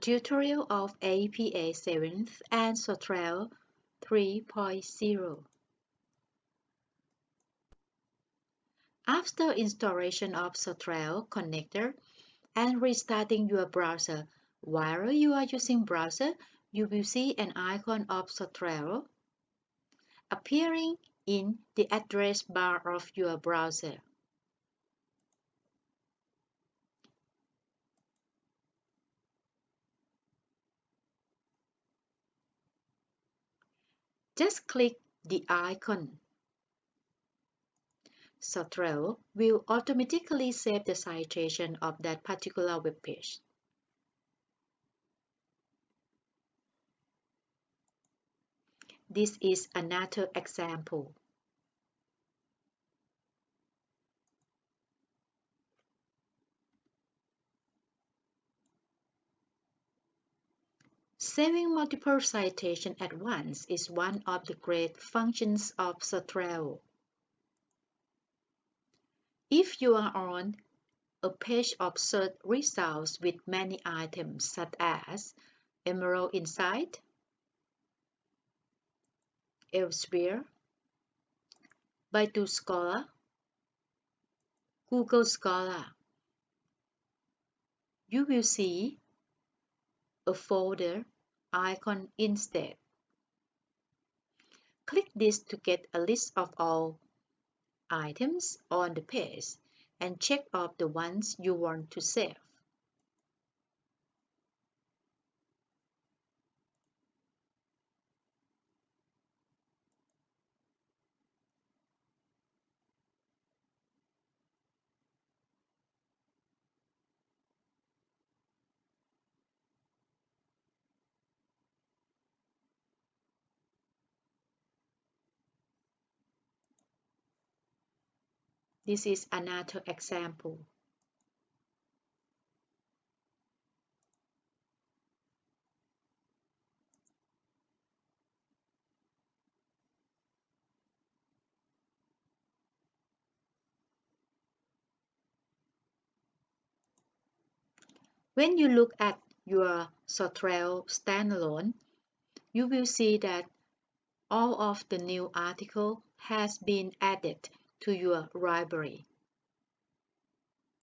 tutorial of APA 7th and Zotero 3.0. After installation of Zotero connector and restarting your browser, while you are using browser, you will see an icon of Zotero appearing in the address bar of your browser. Just click the icon. Zotero will automatically save the citation of that particular web page. This is another example. Saving multiple citations at once is one of the great functions of Zotero. If you are on a page of search results with many items such as Emerald Insight, Elsevier, Baidu Scholar, Google Scholar, you will see a folder icon instead. Click this to get a list of all items on the page and check off the ones you want to save. This is another example. When you look at your Zotero standalone, you will see that all of the new article has been added to your library.